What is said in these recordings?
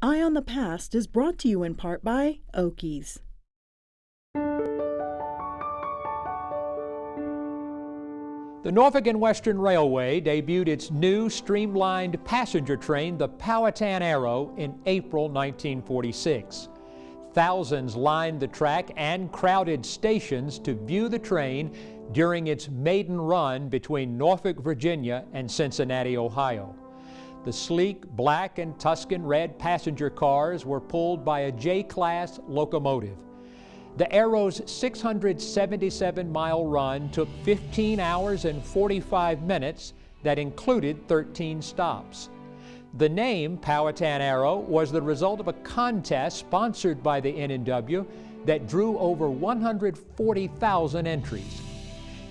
Eye on the Past is brought to you in part by Oakey's. The Norfolk and Western Railway debuted its new streamlined passenger train, the Powhatan Arrow, in April 1946. Thousands lined the track and crowded stations to view the train during its maiden run between Norfolk, Virginia and Cincinnati, Ohio. The sleek black and Tuscan red passenger cars were pulled by a J-class locomotive. The Arrow's 677-mile run took 15 hours and 45 minutes that included 13 stops. The name Powhatan Arrow was the result of a contest sponsored by the N&W that drew over 140,000 entries.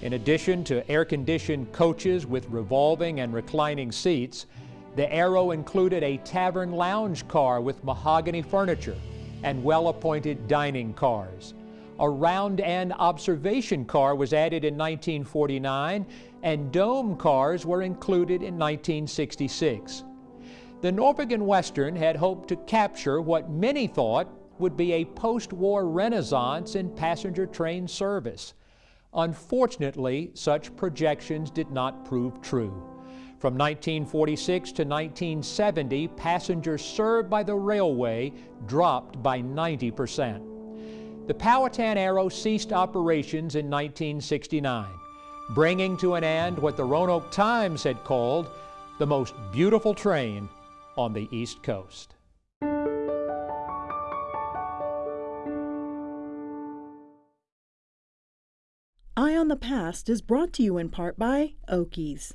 In addition to air-conditioned coaches with revolving and reclining seats, the Arrow included a tavern lounge car with mahogany furniture and well-appointed dining cars. A round-end observation car was added in 1949, and dome cars were included in 1966. The Norfolk and Western had hoped to capture what many thought would be a post-war renaissance in passenger train service. Unfortunately, such projections did not prove true. From 1946 to 1970, passengers served by the railway dropped by 90 percent. The Powhatan Arrow ceased operations in 1969, bringing to an end what the Roanoke Times had called the most beautiful train on the East Coast. Eye on the Past is brought to you in part by Oakey's.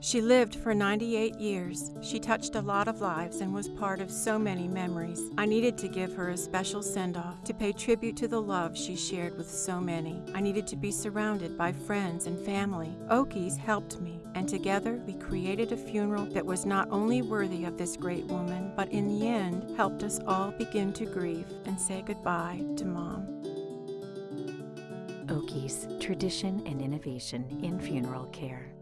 She lived for 98 years. She touched a lot of lives and was part of so many memories. I needed to give her a special send off to pay tribute to the love she shared with so many. I needed to be surrounded by friends and family. Oakey's helped me, and together we created a funeral that was not only worthy of this great woman, but in the end helped us all begin to grieve and say goodbye to Mom. Oakey's, tradition and innovation in funeral care.